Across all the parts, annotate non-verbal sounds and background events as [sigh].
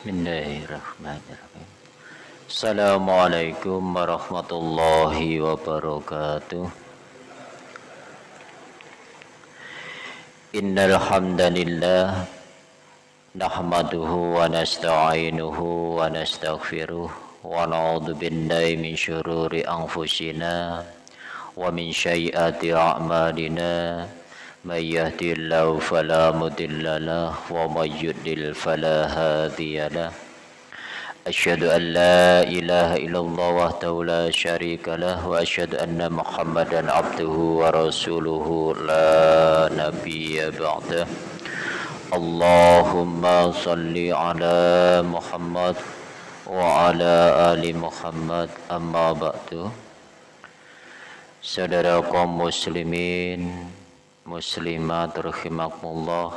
Bismillahirrahmanirrahim. Assalamualaikum warahmatullahi wabarakatuh. Innal hamdalillah nahmaduhu wa nasta'inuhu wa nastaghfiruh wa na'udzu billahi min syururi anfusina wa min sayyiati a'malina. من يهدي الله فلا مضل له ومن يضلل فلا هادي له أشهد أن لا إله إلا الله وحده لا شريك له وأشهد أن محمدا عبده ورسوله لا نبي بعده اللهم صل على محمد وعلى آل محمد أما بعد Saudara kaum muslimin muslimat rahimakumullah.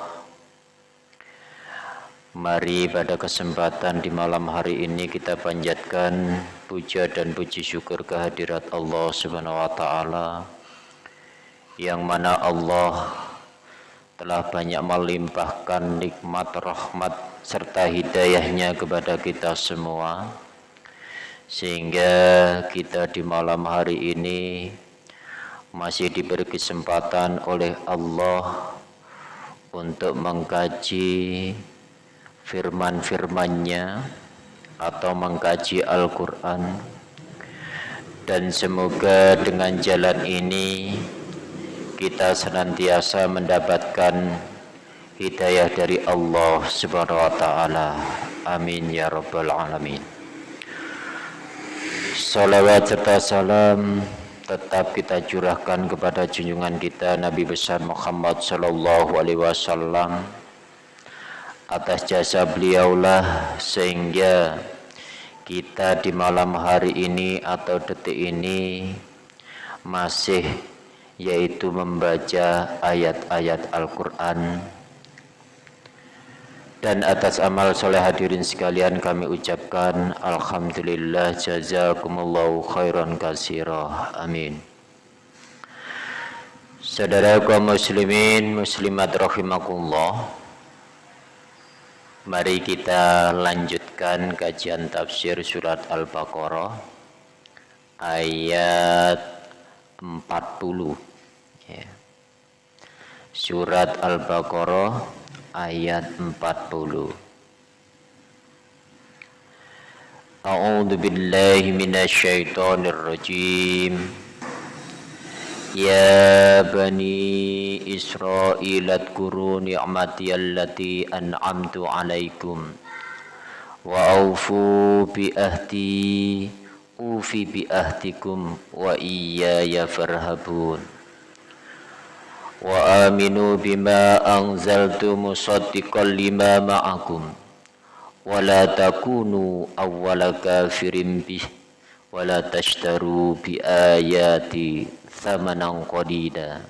Mari pada kesempatan di malam hari ini kita panjatkan puja dan puji syukur kehadirat Allah Subhanahu wa taala yang mana Allah telah banyak melimpahkan nikmat rahmat serta hidayahnya kepada kita semua. Sehingga kita di malam hari ini masih diberi kesempatan oleh Allah untuk mengkaji firman-firmannya atau mengkaji Al-Quran dan semoga dengan jalan ini kita senantiasa mendapatkan hidayah dari Allah Subhanahu wa taala. Amin ya rabbal alamin. Salawat serta salam tetap kita curahkan kepada junjungan kita Nabi besar Muhammad sallallahu alaihi wasallam. Atas jasa beliaulah sehingga kita di malam hari ini atau detik ini masih yaitu membaca ayat-ayat Al-Qur'an dan atas amal soleh hadirin sekalian kami ucapkan Alhamdulillah jazakumullahu khairan kasirah. Amin. Saudara kaum muslimin muslimat rahimakumullah. Mari kita lanjutkan kajian tafsir surat Al-Baqarah ayat 40 ya. surat Al-Baqarah ayat 40 A'udzu billahi minasyaitonir rajim Ya bani Israil adkuru ni'mati allati an'amtu 'alaikum wa aufu bi ahdi ufi bi ahdikum wa iyaya farhabun wa aminu bima anzaltu musaddiqan lima ma'akum. Wa la takunu awwala kafirin bih. Wa la tashtaru bi ayati thamanan qadida.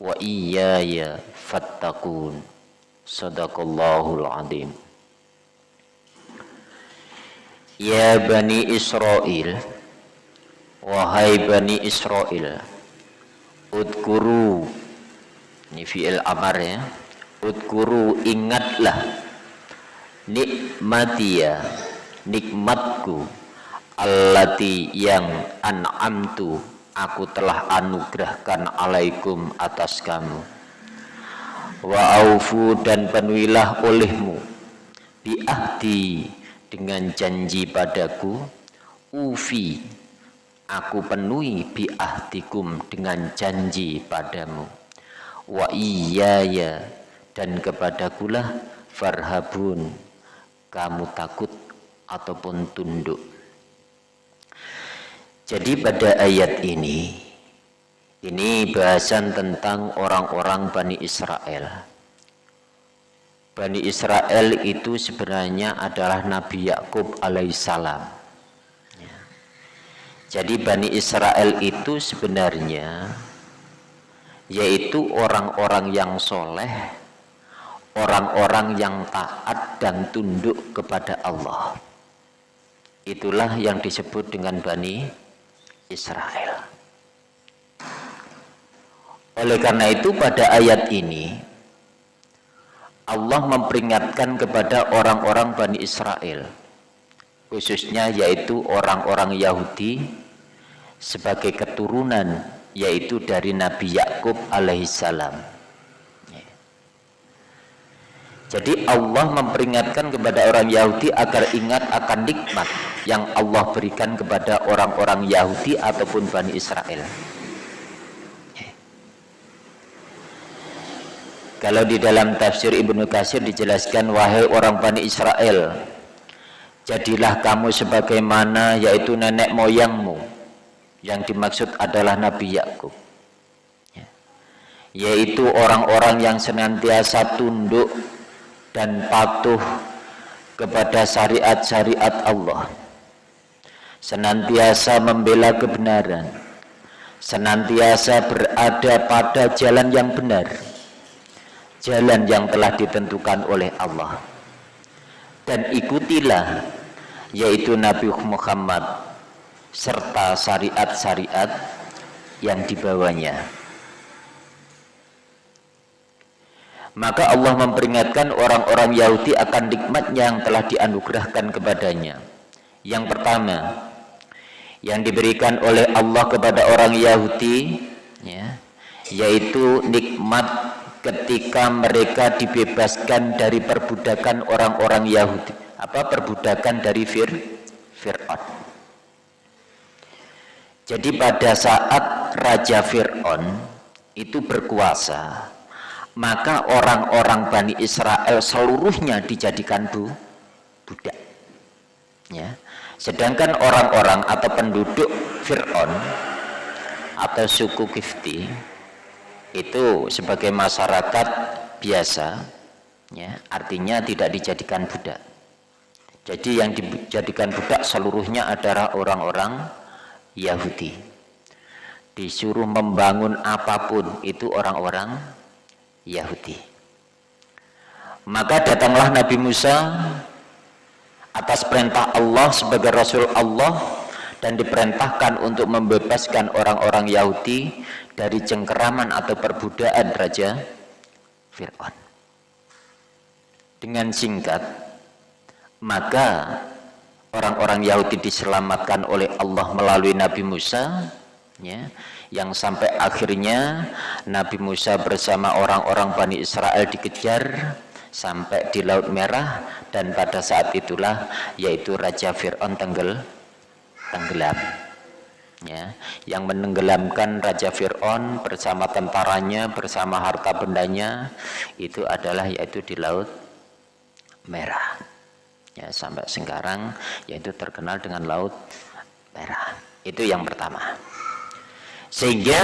Wa iyaya fattakun sadaqallahul azim. Ya Bani Israel Wahai Bani Israel Udkuru ini fi'il amar ya. Udkuru ingatlah nikmatia nikmatku allati yang an'amtu aku telah anugerahkan alaikum atas kamu. Wa aufu dan penuhilah olehmu. Biahdi dengan janji padaku ufi aku penuhi biahdikum dengan janji padamu wa iyaya. Dan kepadakulah farhabun. Kamu takut ataupun tunduk. Jadi pada ayat ini ini bahasan tentang orang-orang Bani Israel. Bani Israel itu sebenarnya adalah Nabi Yakub alaihissalam. Jadi Bani Israel itu sebenarnya yaitu orang-orang yang soleh orang-orang yang taat dan tunduk kepada Allah. Itulah yang disebut dengan Bani Israel. Oleh karena itu pada ayat ini Allah memperingatkan kepada orang-orang Bani Israel khususnya yaitu orang-orang Yahudi sebagai keturunan yaitu dari Nabi Yakub alaihissalam. Jadi Allah memperingatkan kepada orang Yahudi agar ingat akan nikmat yang Allah berikan kepada orang-orang Yahudi ataupun Bani Israel. Kalau di dalam tafsir Ibnu Katsir dijelaskan wahai orang Bani Israel jadilah kamu sebagaimana yaitu nenek moyangmu yang dimaksud adalah Nabi Yakub. Ya. yaitu orang-orang yang senantiasa tunduk dan patuh kepada syariat-syariat Allah. Senantiasa membela kebenaran. Senantiasa berada pada jalan yang benar. Jalan yang telah ditentukan oleh Allah. Dan ikutilah yaitu Nabi Muhammad serta syariat-syariat yang dibawanya. Maka Allah memperingatkan orang-orang Yahudi akan nikmat yang telah dianugerahkan kepadanya. Yang pertama yang diberikan oleh Allah kepada orang Yahudi ya, yaitu nikmat ketika mereka dibebaskan dari perbudakan orang-orang Yahudi. Apa? Perbudakan dari Fir jadi pada saat Raja Fir'aun itu berkuasa maka orang-orang Bani Israel seluruhnya dijadikan bu, budak. Ya. Sedangkan orang-orang atau penduduk Fir'aun atau suku Kifti itu sebagai masyarakat biasa ya artinya tidak dijadikan budak. Jadi yang dijadikan budak seluruhnya adalah orang-orang Yahudi disuruh membangun apa pun itu orang-orang Yahudi maka datanglah Nabi Musa atas perintah Allah sebagai Rasul Allah dan diperintahkan untuk membebaskan orang-orang Yahudi dari cengkeraman atau perbudakan Raja Fir'aun. Dengan singkat, maka orang-orang Yahudi diselamatkan oleh Allah melalui Nabi Musa, ya, yang sampai akhirnya Nabi Musa bersama orang-orang Bani Israel dikejar sampai di Laut Merah dan pada saat itulah yaitu Raja Fir'aun tenggel tenggelam ya. Yang menenggelamkan Raja Fir'aun bersama tentaranya bersama harta bendanya itu adalah yaitu di Laut Merah ya sampai sekarang yaitu terkenal dengan Laut Merah itu yang pertama. Sehingga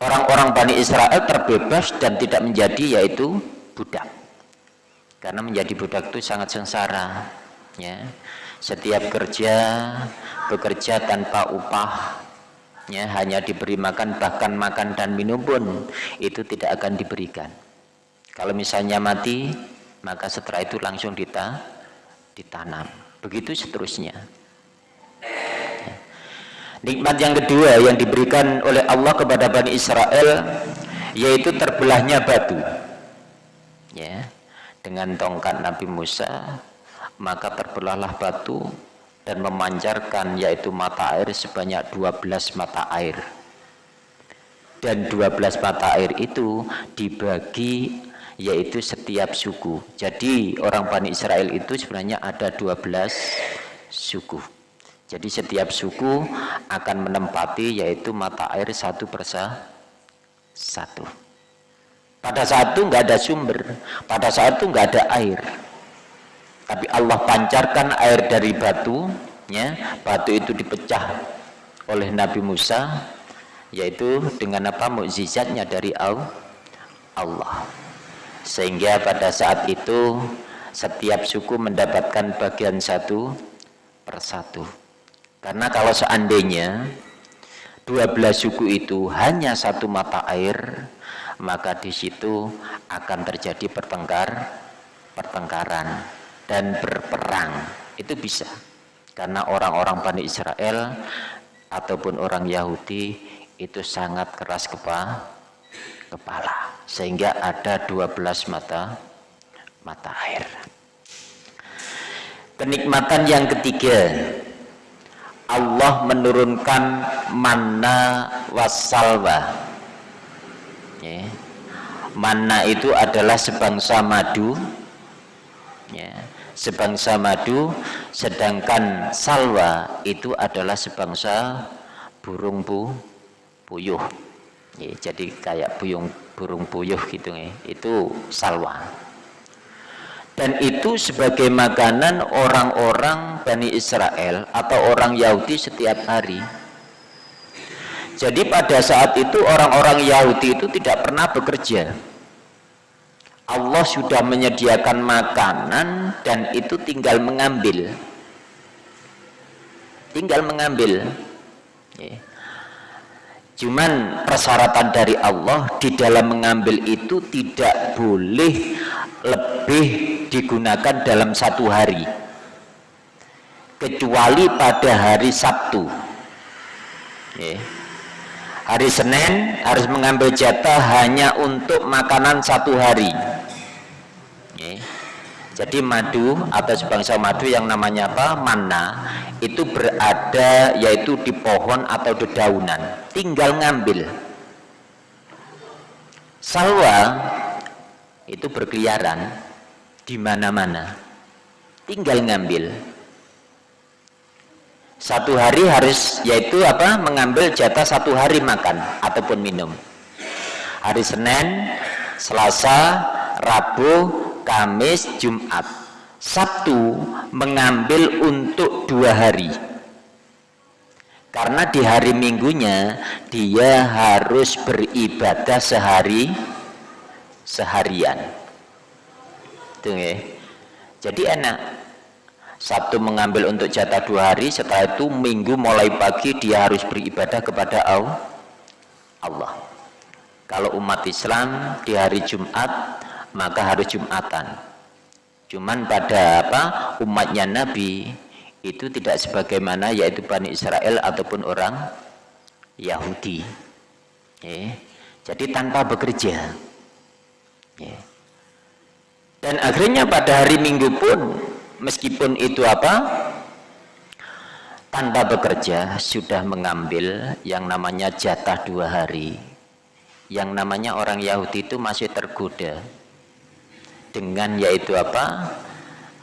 orang-orang Bani Israel terbebas dan tidak menjadi yaitu budak. Karena menjadi budak itu sangat sengsara ya. Setiap kerja bekerja tanpa upah ya hanya diberi makan bahkan makan dan minum pun itu tidak akan diberikan. Kalau misalnya mati maka setelah itu langsung dita, ditanam. Begitu seterusnya. Ya. nikmat yang kedua yang diberikan oleh Allah kepada Bani Israel yaitu terbelahnya batu. Ya dengan tongkat Nabi Musa maka terbelahlah batu dan memancarkan yaitu mata air sebanyak 12 mata air. Dan 12 mata air itu dibagi yaitu setiap suku. Jadi orang Bani Israel itu sebenarnya ada 12 suku. Jadi setiap suku akan menempati yaitu mata air satu persa satu. Pada saat itu nggak ada sumber pada saat itu nggak ada air. Tapi Allah pancarkan air dari batu ya batu itu dipecah oleh Nabi Musa yaitu dengan apa? Mukjizatnya dari Allah sehingga pada saat itu setiap suku mendapatkan bagian satu persatu karena kalau seandainya 12 suku itu hanya satu mata air maka di situ akan terjadi pertengkar pertengkaran dan berperang. Itu bisa. Karena orang-orang Bani Israel ataupun orang Yahudi itu sangat keras kepala kepala sehingga ada 12 mata mata air kenikmatan yang ketiga Allah menurunkan manna wasalwa ya. manna itu adalah sebangsa madu ya. sebangsa madu sedangkan salwa itu adalah sebangsa burung bu puyuh ya, jadi kayak burung burung puyuh gitu ya itu salwa dan itu sebagai makanan orang-orang Bani Israel atau orang Yahudi setiap hari. Jadi pada saat itu orang-orang Yahudi itu tidak pernah bekerja. Allah sudah menyediakan makanan dan itu tinggal mengambil. Tinggal mengambil. Ya. Cuman persyaratan dari Allah di dalam mengambil itu tidak boleh lebih digunakan dalam satu hari kecuali pada hari Sabtu ya. hari Senin harus mengambil jatah hanya untuk makanan satu hari. Jadi madu atau sebangsa madu yang namanya apa? mana itu berada yaitu di pohon atau dedaunan. Tinggal ngambil. Salwa itu berkeliaran di mana-mana. Tinggal ngambil. Satu hari harus yaitu apa? Mengambil jatah satu hari makan ataupun minum. Hari Senin Selasa Rabu Kamis Jumat. Sabtu mengambil untuk dua hari. Karena di hari minggunya dia harus beribadah sehari seharian. Ya. Jadi enak. Sabtu mengambil untuk jatah dua hari setelah itu minggu mulai pagi dia harus beribadah kepada Allah. Kalau umat Islam di hari Jumat maka harus Jumatan Cuman pada apa umatnya Nabi itu tidak sebagaimana yaitu Bani Israel ataupun orang Yahudi. Ya. Jadi tanpa bekerja. Ya. Dan akhirnya pada hari Minggu pun meskipun itu apa tanpa bekerja sudah mengambil yang namanya jatah dua hari. Yang namanya orang Yahudi itu masih tergoda dengan yaitu apa?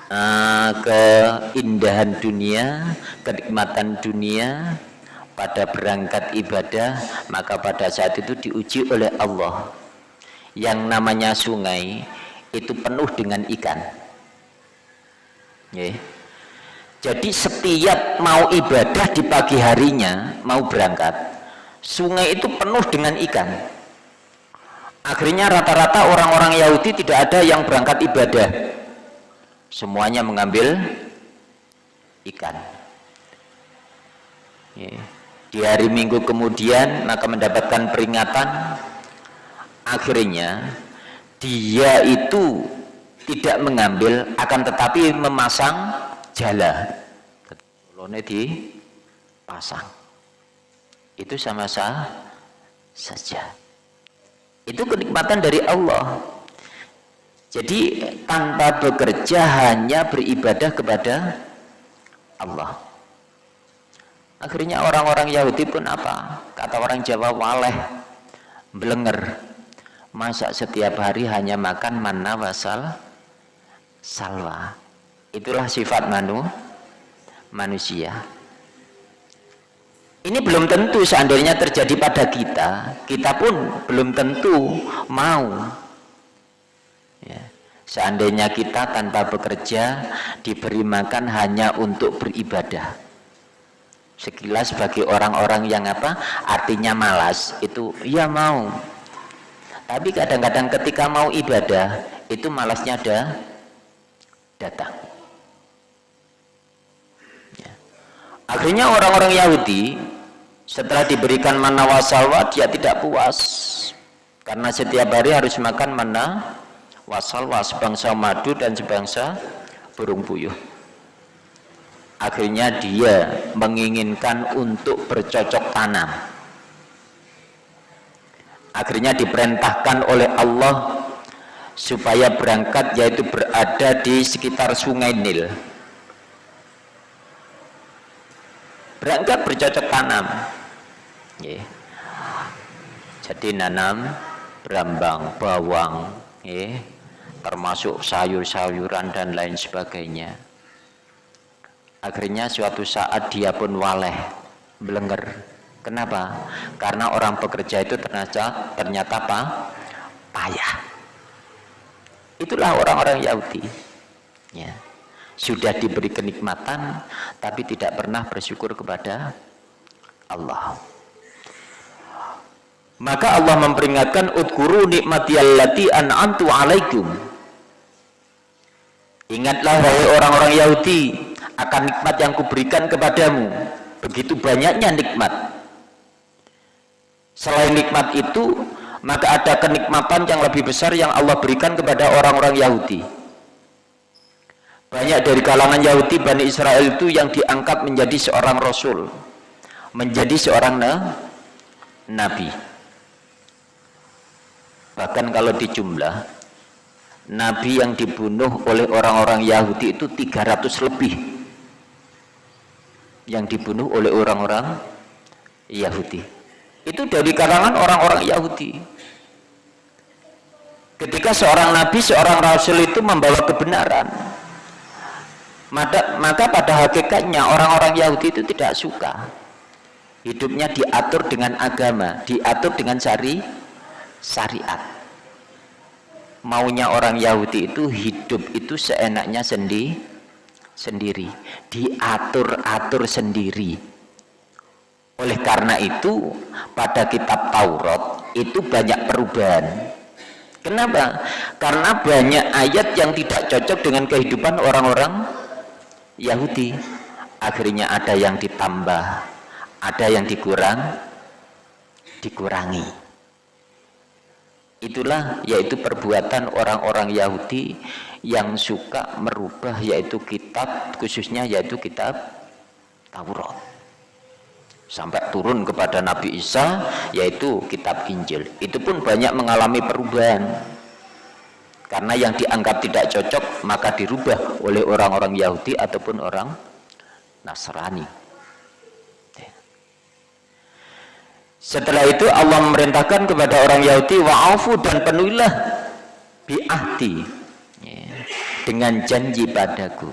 Uh, keindahan dunia kenikmatan dunia pada berangkat ibadah maka pada saat itu diuji oleh Allah. Yang namanya sungai itu penuh dengan ikan. Jadi setiap mau ibadah di pagi harinya mau berangkat sungai itu penuh dengan ikan akhirnya rata-rata orang-orang Yahudi tidak ada yang berangkat ibadah. Semuanya mengambil ikan. Di hari minggu kemudian maka mendapatkan peringatan. Akhirnya dia itu tidak mengambil akan tetapi memasang jala. Lone di pasang itu sama saja itu kenikmatan dari Allah. Jadi tanpa bekerja hanya beribadah kepada Allah. Akhirnya orang-orang Yahudi pun apa? Kata orang Jawa waleh belenger masa setiap hari hanya makan manna wasal salwa. Itulah sifat manu manusia ini belum tentu seandainya terjadi pada kita kita pun belum tentu mau ya. seandainya kita tanpa bekerja diberi makan hanya untuk beribadah sekilas bagi orang-orang yang apa artinya malas itu ya mau tapi kadang-kadang ketika mau ibadah itu malasnya ada datang ya. akhirnya orang-orang Yahudi setelah diberikan mana wasalwa dia tidak puas. Karena setiap hari harus makan mana wasalwa sebangsa madu dan sebangsa burung puyuh akhirnya dia menginginkan untuk bercocok tanam. Akhirnya diperintahkan oleh Allah supaya berangkat yaitu berada di sekitar sungai Nil berangkat bercocok tanam yeah. jadi nanam berambang, bawang yeah. termasuk sayur-sayuran dan lain sebagainya akhirnya suatu saat dia pun waleh belenger kenapa? karena orang pekerja itu ternyata ternyata apa? payah itulah orang-orang Yahudi ya sudah diberi kenikmatan tapi tidak pernah bersyukur kepada Allah. Maka Allah memperingatkan udkuru nikmati allati an'amtu alaikum. Ingatlah wahai orang-orang Yahudi akan nikmat yang kuberikan kepadamu. Begitu banyaknya nikmat. Selain nikmat itu maka ada kenikmatan yang lebih besar yang Allah berikan kepada orang-orang Yahudi banyak dari kalangan Yahudi Bani Israel itu yang diangkat menjadi seorang Rasul menjadi seorang na Nabi. Bahkan kalau dijumlah Nabi yang dibunuh oleh orang-orang Yahudi itu 300 lebih. Yang dibunuh oleh orang-orang Yahudi. Itu dari kalangan orang-orang Yahudi. Ketika seorang nabi, seorang rasul itu membawa kebenaran maka, maka pada hakikatnya orang-orang Yahudi itu tidak suka hidupnya diatur dengan agama diatur dengan syari syariat. Maunya orang Yahudi itu hidup itu seenaknya sendi, sendiri diatur-atur sendiri. Oleh karena itu pada kitab Taurat itu banyak perubahan. Kenapa? Karena banyak ayat yang tidak cocok dengan kehidupan orang-orang Yahudi. Akhirnya ada yang ditambah, ada yang dikurang, dikurangi. Itulah yaitu perbuatan orang-orang Yahudi yang suka merubah yaitu kitab khususnya yaitu kitab Taurat sampai turun kepada Nabi Isa yaitu kitab Injil itu pun banyak mengalami perubahan karena yang dianggap tidak cocok maka dirubah oleh orang-orang Yahudi ataupun orang Nasrani. Setelah itu Allah memerintahkan kepada orang Yahudi wa'afu dan penuhilah bi'ahdi ya, dengan janji padaku.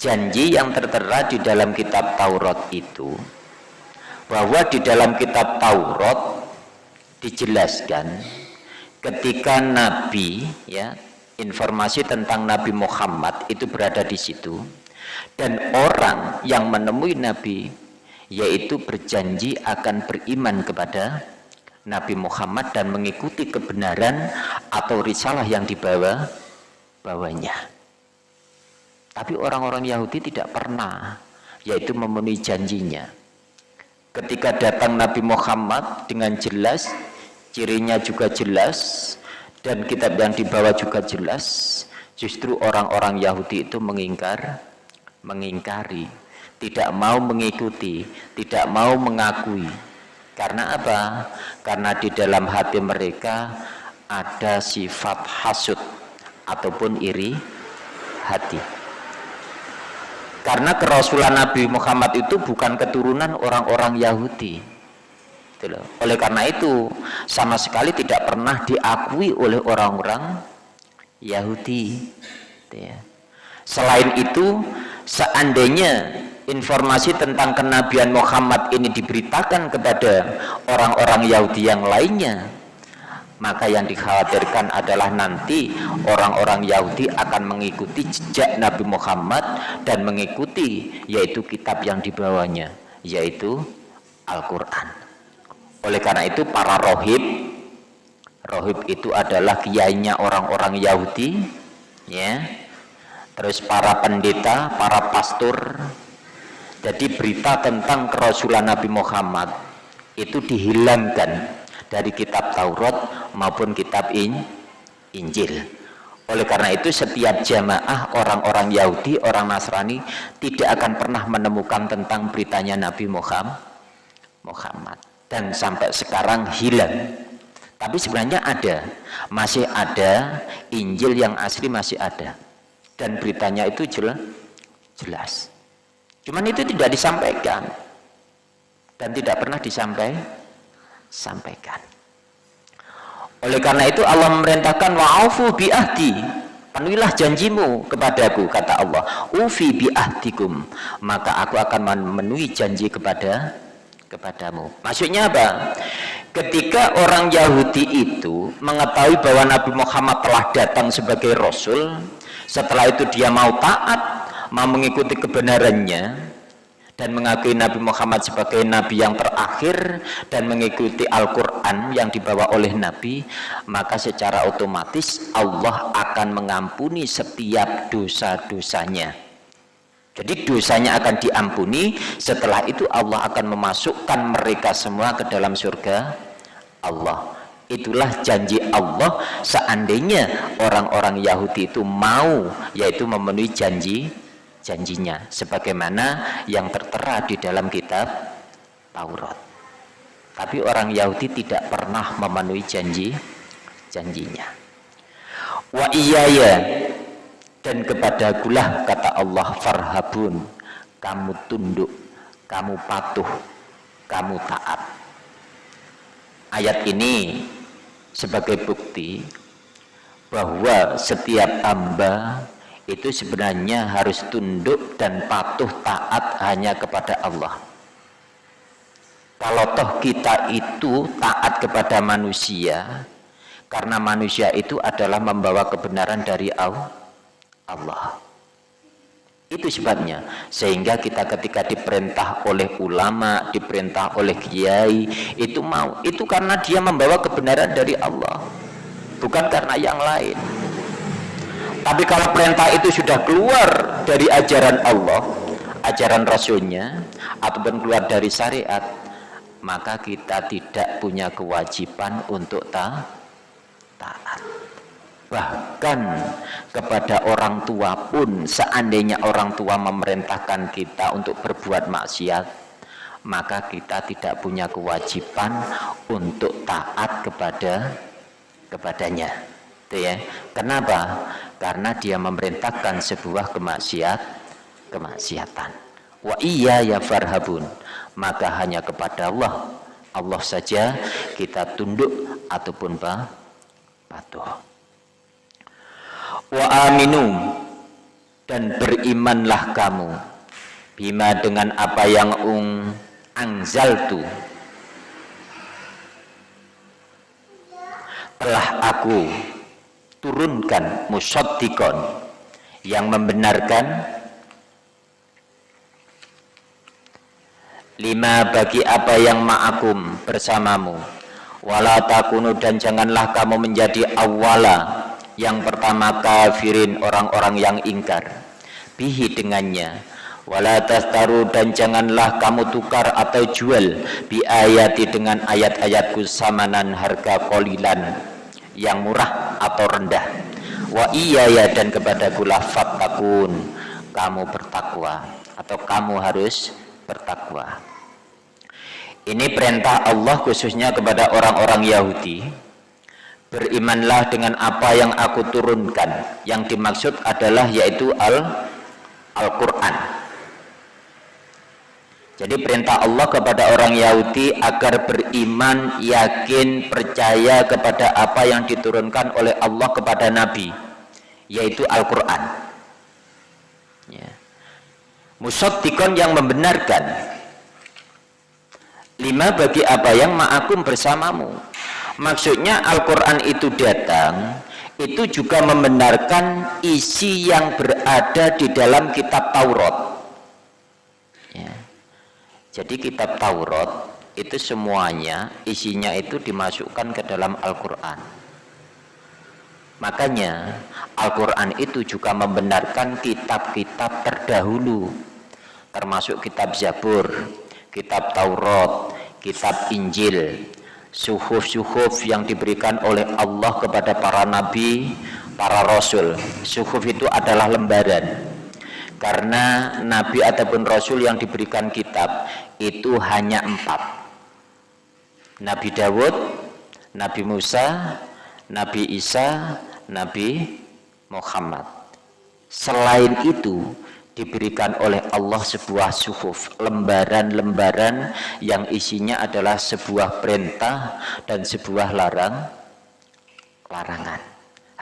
Janji yang tertera di dalam kitab Taurat itu bahwa di dalam kitab Taurat dijelaskan ketika Nabi ya informasi tentang Nabi Muhammad itu berada di situ dan orang yang menemui Nabi yaitu berjanji akan beriman kepada Nabi Muhammad dan mengikuti kebenaran atau risalah yang dibawa bawanya tapi orang-orang Yahudi tidak pernah, yaitu memenuhi janjinya. Ketika datang Nabi Muhammad dengan jelas, cirinya juga jelas, dan kitab yang dibawa juga jelas, justru orang-orang Yahudi itu mengingkar, mengingkari, tidak mau mengikuti, tidak mau mengakui. Karena apa? Karena di dalam hati mereka ada sifat hasut ataupun iri hati karena kerasulan Nabi Muhammad itu bukan keturunan orang-orang Yahudi gitu oleh karena itu sama sekali tidak pernah diakui oleh orang-orang Yahudi. Gitu ya. selain itu seandainya informasi tentang kenabian Muhammad ini diberitakan kepada orang-orang Yahudi yang lainnya maka yang dikhawatirkan adalah nanti orang-orang Yahudi akan mengikuti jejak Nabi Muhammad dan mengikuti yaitu kitab yang dibawanya yaitu Al-Quran oleh karena itu para rohib rohib itu adalah kiainya orang-orang Yahudi ya. Terus para pendeta, para pastor jadi berita tentang kerasulan Nabi Muhammad itu dihilangkan dari kitab Taurat maupun kitab in, Injil. Oleh karena itu setiap jamaah orang-orang Yahudi, orang Nasrani tidak akan pernah menemukan tentang beritanya Nabi Muhammad Muhammad dan sampai sekarang hilang Tapi sebenarnya ada, masih ada Injil yang asli masih ada. Dan beritanya itu jelas. jelas. Cuman itu tidak disampaikan. Dan tidak pernah disampaikan. Sampaikan. Oleh karena itu Allah memerintahkan wa'afu bi'ahdi. Penuhilah janjimu kepadaku, kata Allah. Ufi bi'ahdikum. Maka aku akan memenuhi janji kepada kepadamu. Maksudnya apa? Ketika orang Yahudi itu mengetahui bahwa Nabi Muhammad telah datang sebagai Rasul, setelah itu dia mau taat, mau mengikuti kebenarannya, dan mengakui Nabi Muhammad sebagai Nabi yang terakhir dan mengikuti Al-Quran yang dibawa oleh Nabi maka secara otomatis Allah akan mengampuni setiap dosa-dosanya jadi dosanya akan diampuni, setelah itu Allah akan memasukkan mereka semua ke dalam surga Allah. Itulah janji Allah seandainya orang-orang Yahudi itu mau yaitu memenuhi janji janjinya sebagaimana yang tertera di dalam kitab Taurat. Tapi orang Yahudi tidak pernah memenuhi janji janjinya. Wa iyaya dan kepada gulah kata Allah farhabun kamu tunduk kamu patuh kamu taat. Ayat ini sebagai bukti bahwa setiap hamba itu sebenarnya harus tunduk dan patuh taat hanya kepada Allah. Kalau toh kita itu taat kepada manusia karena manusia itu adalah membawa kebenaran dari Allah Allah. Itu sebabnya sehingga kita ketika diperintah oleh ulama diperintah oleh kiai itu mau itu karena dia membawa kebenaran dari Allah. Bukan karena yang lain. Tapi kalau perintah itu sudah keluar dari ajaran Allah ajaran Rasulnya ataupun keluar dari syariat maka kita tidak punya kewajiban untuk ta taat bahkan kepada orang tua pun seandainya orang tua memerintahkan kita untuk berbuat maksiat maka kita tidak punya kewajiban untuk taat kepada kepadanya. Itu ya. Kenapa? Karena dia memerintahkan sebuah kemaksiat kemaksiatan. Wa iya ya farhabun. Maka hanya kepada Allah Allah saja kita tunduk ataupun patuh wa aminu. Dan berimanlah kamu. Bima dengan apa yang ung angzaltu telah aku turunkan musaddikon yang membenarkan lima bagi apa yang ma'akum bersamamu. Wala takunu dan janganlah kamu menjadi awala yang pertama kafirin orang-orang yang ingkar. Bihi dengannya. Wala dan janganlah kamu tukar atau jual. Bi ayati dengan ayat-ayatku samanan harga kolilan yang murah atau rendah. Wa iya ya dan kepada kula fattakun kamu bertakwa atau kamu harus bertakwa. Ini perintah Allah khususnya kepada orang-orang Yahudi berimanlah dengan apa yang aku turunkan. Yang dimaksud adalah yaitu al Al-Quran. Jadi perintah Allah kepada orang Yahudi agar beriman yakin percaya kepada apa yang diturunkan oleh Allah kepada Nabi yaitu Al-Quran. Ya. yang membenarkan. Lima bagi apa yang ma'akum bersamamu maksudnya Al-Quran itu datang itu juga membenarkan isi yang berada di dalam kitab Taurat ya. jadi kitab Taurat itu semuanya isinya itu dimasukkan ke dalam Al-Quran makanya Al-Quran itu juga membenarkan kitab-kitab terdahulu termasuk kitab Zabur kitab Taurat kitab Injil suhuf-suhuf yang diberikan oleh Allah kepada para nabi, para rasul. Suhuf itu adalah lembaran. Karena nabi ataupun rasul yang diberikan kitab itu hanya empat. Nabi Dawud, Nabi Musa, Nabi Isa, Nabi Muhammad. Selain itu, diberikan oleh Allah sebuah suhuf, lembaran-lembaran yang isinya adalah sebuah perintah dan sebuah larang, larangan.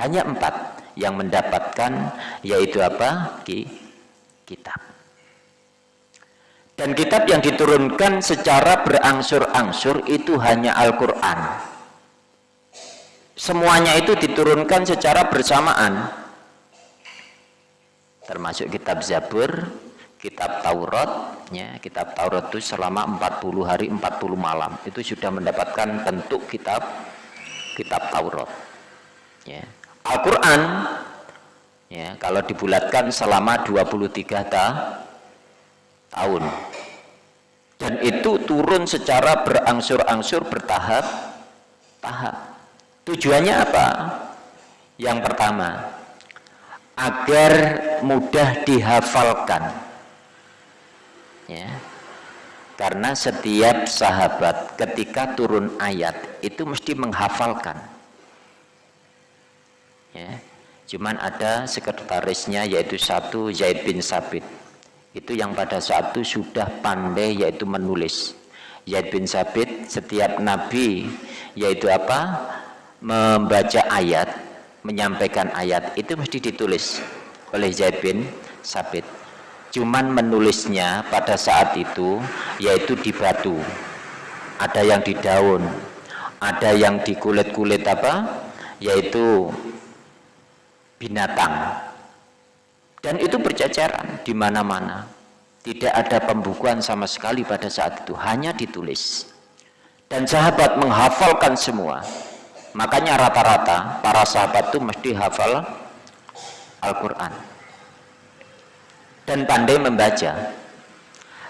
Hanya empat yang mendapatkan, yaitu apa? Kitab. Dan kitab yang diturunkan secara berangsur-angsur itu hanya Al-Quran. Semuanya itu diturunkan secara bersamaan termasuk kitab Zabur, kitab Taurat, ya, kitab Taurat itu selama 40 hari 40 malam itu sudah mendapatkan bentuk kitab kitab Taurat. Ya. Al-Qur'an ya, kalau dibulatkan selama 23 ta tahun. Dan itu turun secara berangsur-angsur bertahap tahap. Tujuannya apa? Yang pertama, agar mudah dihafalkan. Ya. Karena setiap sahabat ketika turun ayat itu mesti menghafalkan. Ya. Cuman ada sekretarisnya yaitu satu Zaid bin Sabit. Itu yang pada saat itu sudah pandai yaitu menulis. Zaid bin Sabit setiap nabi yaitu apa? Membaca ayat menyampaikan ayat itu mesti ditulis oleh Zaid bin Sabit. Cuman menulisnya pada saat itu yaitu di batu. Ada yang di daun ada yang di kulit-kulit apa? Yaitu binatang. Dan itu berceceran di mana-mana. Tidak ada pembukuan sama sekali pada saat itu. Hanya ditulis. Dan sahabat menghafalkan semua Makanya rata-rata para sahabat itu mesti hafal Al-Quran. Dan pandai membaca.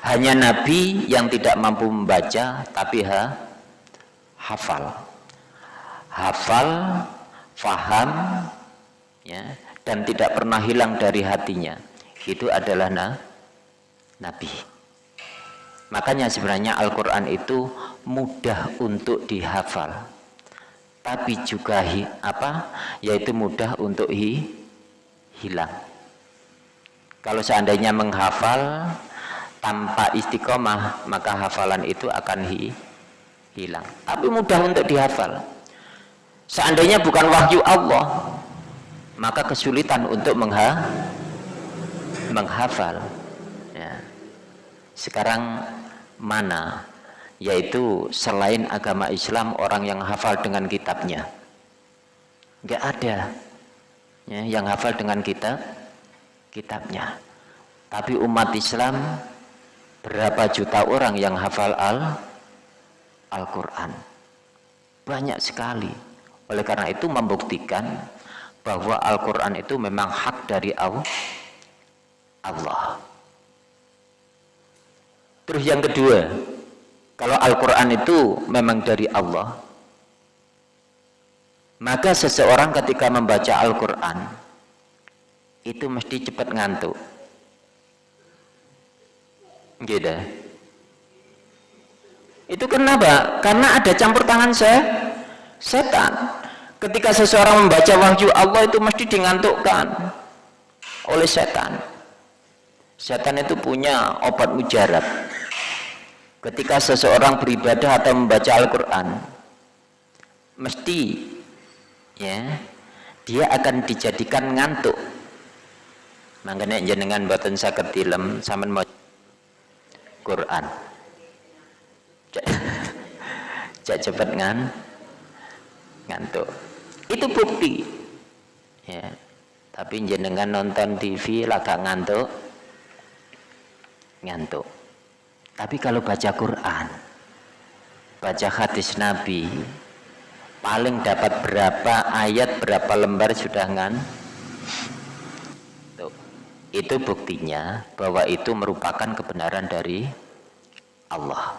Hanya Nabi yang tidak mampu membaca, tapi ha, hafal. Hafal, faham, ya, dan tidak pernah hilang dari hatinya. Itu adalah na, Nabi. Makanya sebenarnya Al-Quran itu mudah untuk dihafal tapi juga hi, apa? Yaitu mudah untuk hi, hilang. Kalau seandainya menghafal tanpa istiqomah maka hafalan itu akan hi, hilang. Tapi mudah untuk dihafal. Seandainya bukan wahyu Allah maka kesulitan untuk mengha, menghafal. Ya. sekarang mana yaitu selain agama Islam orang yang hafal dengan kitabnya. Nggak ada ya, yang hafal dengan kitab kitabnya. Tapi umat Islam berapa juta orang yang hafal al Al-Quran? Banyak sekali. Oleh karena itu membuktikan bahwa Al-Quran itu memang hak dari Allah. Terus yang kedua kalau Al-Quran itu memang dari Allah, maka seseorang ketika membaca Al-Quran, itu mesti cepat ngantuk. Gitu. Itu kenapa? Karena ada campur tangan saya, setan. Ketika seseorang membaca wahyu Allah itu mesti dingantukkan oleh setan. Setan itu punya obat mujarab ketika seseorang beribadah atau membaca Al-Quran mesti ya dia akan dijadikan ngantuk. Makanya jenengan buatan sakit tilem sama mau Quran. Cek. Cepet ngan ngantuk. Itu bukti. Ya. Tapi jenengan nonton TV lagak ngantuk ngantuk tapi kalau baca Quran, baca hadis Nabi, paling dapat berapa ayat, berapa lembar sudah ngan? Tuh. Itu buktinya bahwa itu merupakan kebenaran dari Allah.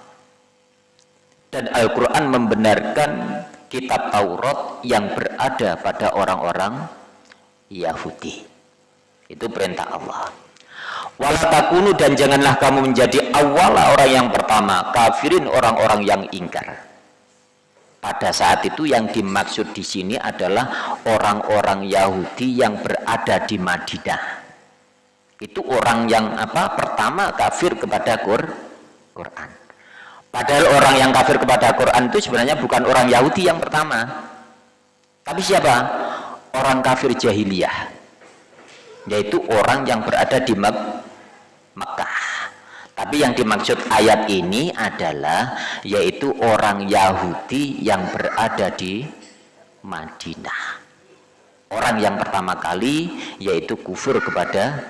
Dan Al-Quran membenarkan kitab Taurat yang berada pada orang-orang Yahudi. Itu perintah Allah walatakunu dan janganlah kamu menjadi awal orang yang pertama kafirin orang-orang yang ingkar pada saat itu yang dimaksud di sini adalah orang-orang Yahudi yang berada di Madinah. Itu orang yang apa? Pertama kafir kepada Quran. Padahal orang yang kafir kepada Quran itu sebenarnya bukan orang Yahudi yang pertama. Tapi siapa? Orang kafir jahiliyah. Yaitu orang yang berada di Mekah. Tapi yang dimaksud ayat ini adalah yaitu orang Yahudi yang berada di Madinah. Orang yang pertama kali yaitu kufur kepada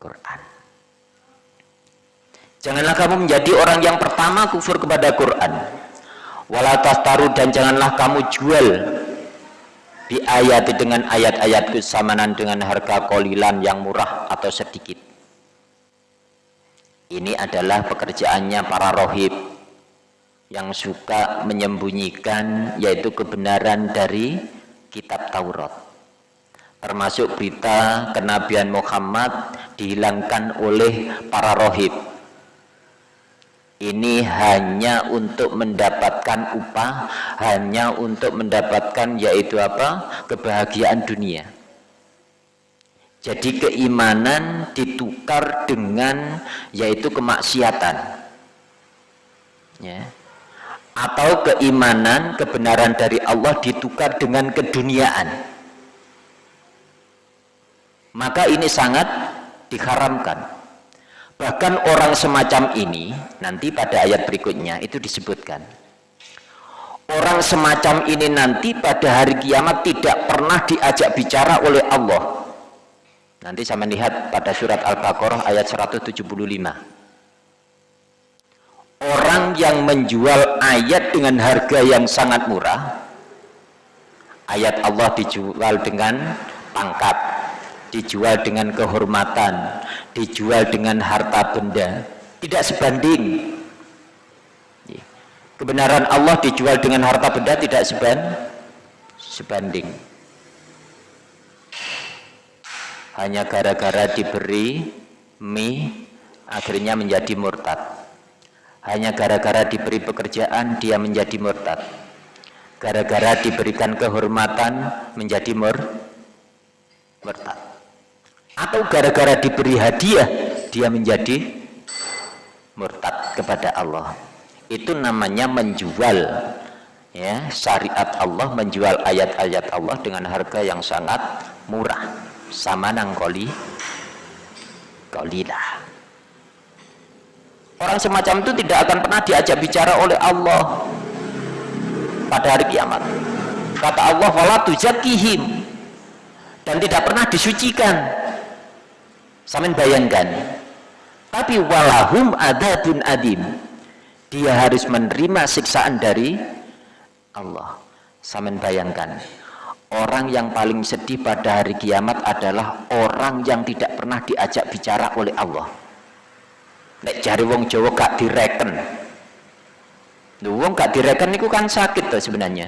Quran. Janganlah kamu menjadi orang yang pertama kufur kepada Quran. Wala taru dan janganlah kamu jual di ayat dengan ayat-ayatku samanan dengan harga kolilan yang murah atau sedikit ini adalah pekerjaannya para rohib yang suka menyembunyikan yaitu kebenaran dari kitab Taurat. Termasuk berita kenabian Muhammad dihilangkan oleh para rohib. Ini hanya untuk mendapatkan upah, hanya untuk mendapatkan yaitu apa? kebahagiaan dunia. Jadi keimanan ditukar dengan yaitu kemaksiatan. Ya. Atau keimanan, kebenaran dari Allah ditukar dengan keduniaan. Maka ini sangat diharamkan. Bahkan orang semacam ini, nanti pada ayat berikutnya itu disebutkan. Orang semacam ini nanti pada hari kiamat tidak pernah diajak bicara oleh Allah Nanti saya melihat pada surat Al-Baqarah ayat 175. Orang yang menjual ayat dengan harga yang sangat murah, ayat Allah dijual dengan pangkat, dijual dengan kehormatan, dijual dengan harta benda, tidak sebanding. Kebenaran Allah dijual dengan harta benda tidak sebanding. Hanya gara-gara diberi mie akhirnya menjadi murtad. Hanya gara-gara diberi pekerjaan dia menjadi murtad. Gara-gara diberikan kehormatan menjadi mur murtad atau gara-gara diberi hadiah dia menjadi murtad kepada Allah. Itu namanya menjual ya. Syariat Allah menjual ayat-ayat Allah dengan harga yang sangat murah. Sama nangkoli kolilah. Orang semacam itu tidak akan pernah diajak bicara oleh Allah pada hari kiamat. Kata Allah wala dan tidak pernah disucikan samin bayangkan tapi walahum adabun adim dia harus menerima siksaan dari Allah samin bayangkan Orang yang paling sedih pada hari kiamat adalah orang yang tidak pernah diajak bicara oleh Allah. Nek jari wong Jawa gak direken. Wong gak direken itu kan sakit tuh sebenarnya.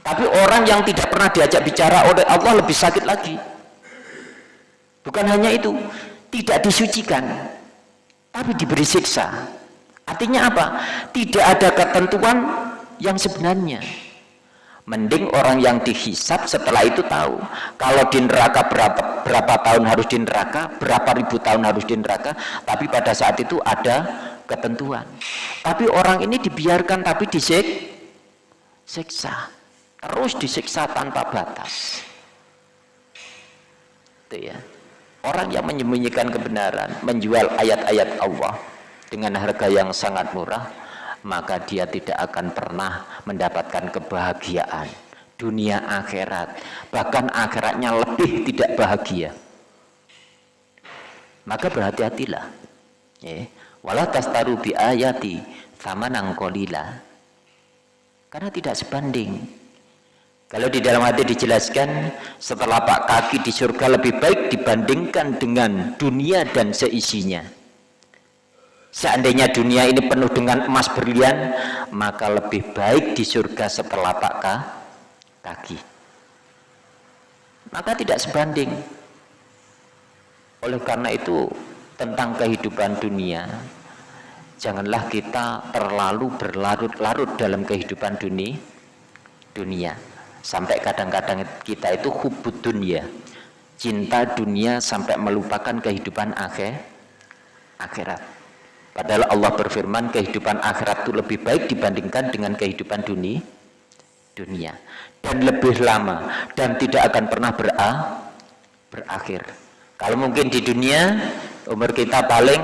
Tapi orang yang tidak pernah diajak bicara oleh Allah lebih sakit lagi. Bukan hanya itu, tidak disucikan, tapi diberi siksa. Artinya apa? Tidak ada ketentuan yang sebenarnya Mending orang yang dihisap setelah itu tahu. Kalau di neraka berapa, berapa tahun harus di neraka, berapa ribu tahun harus di neraka, tapi pada saat itu ada ketentuan. Tapi orang ini dibiarkan tapi disik, siksa. Terus disiksa tanpa batas. Itu ya. Orang yang menyembunyikan kebenaran, menjual ayat-ayat Allah dengan harga yang sangat murah, maka dia tidak akan pernah mendapatkan kebahagiaan. Dunia akhirat bahkan akhiratnya lebih tidak bahagia. Maka berhati-hatilah. Ya wala tastaru bi ayati sama nangkolila karena tidak sebanding kalau di dalam hati dijelaskan setelah pak kaki di surga lebih baik dibandingkan dengan dunia dan seisinya Seandainya dunia ini penuh dengan emas berlian, maka lebih baik di surga setelah tak kaki. Maka tidak sebanding. Oleh karena itu, tentang kehidupan dunia, janganlah kita terlalu berlarut-larut dalam kehidupan dunia dunia sampai kadang-kadang kita itu hubud dunia. Cinta dunia sampai melupakan kehidupan akhir akhirat. Padahal Allah berfirman kehidupan akhirat itu lebih baik dibandingkan dengan kehidupan dunia dunia. Dan lebih lama dan tidak akan pernah bera, berakhir. Kalau mungkin di dunia umur kita paling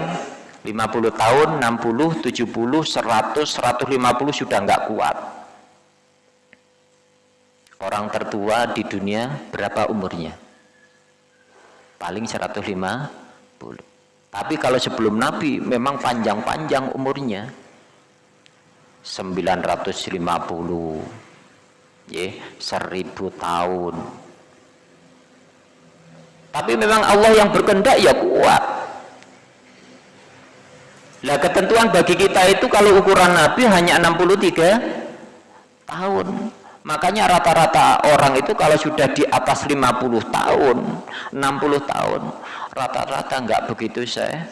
50 tahun, 60, 70, 100, 150 sudah nggak kuat. Orang tertua di dunia berapa umurnya? Paling 150. Tapi kalau sebelum Nabi memang panjang-panjang umurnya. 950 ya, 1000 tahun. Tapi memang Allah yang berkehendak ya kuat. Lah ketentuan bagi kita itu kalau ukuran Nabi hanya 63 tahun. Makanya rata-rata orang itu kalau sudah di atas 50 tahun, 60 tahun, rata-rata nggak begitu saya